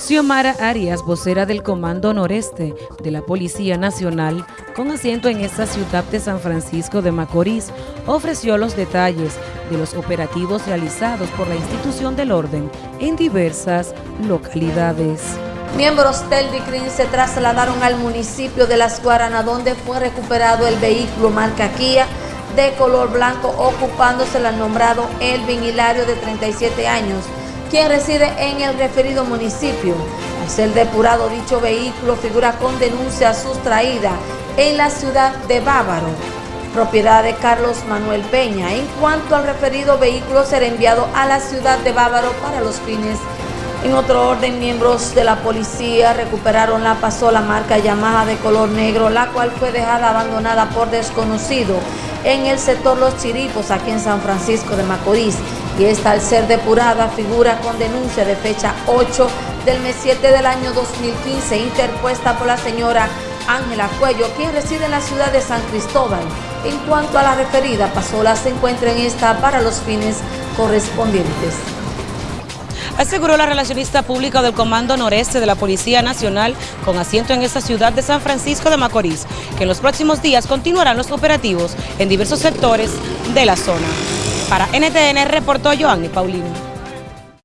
Xiomara Arias, vocera del Comando Noreste de la Policía Nacional, con asiento en esta ciudad de San Francisco de Macorís, ofreció los detalles de los operativos realizados por la institución del orden en diversas localidades. Miembros del DICRIN se trasladaron al municipio de Las Guaranas, donde fue recuperado el vehículo marca Kia de color blanco, ocupándose el nombrado Elvin Hilario de 37 años, quien reside en el referido municipio. Al ser depurado dicho vehículo figura con denuncia sustraída en la ciudad de Bávaro, propiedad de Carlos Manuel Peña. En cuanto al referido vehículo será enviado a la ciudad de Bávaro para los fines en otro orden, miembros de la policía recuperaron la pasola marca Yamaha de color negro, la cual fue dejada abandonada por desconocido en el sector Los Chiripos, aquí en San Francisco de Macorís. Y esta, al ser depurada, figura con denuncia de fecha 8 del mes 7 del año 2015, interpuesta por la señora Ángela Cuello, quien reside en la ciudad de San Cristóbal. En cuanto a la referida pasola, se encuentra en esta para los fines correspondientes aseguró la relacionista pública del Comando Noreste de la Policía Nacional con asiento en esta ciudad de San Francisco de Macorís, que en los próximos días continuarán los operativos en diversos sectores de la zona. Para NTN reportó Joanny Paulino.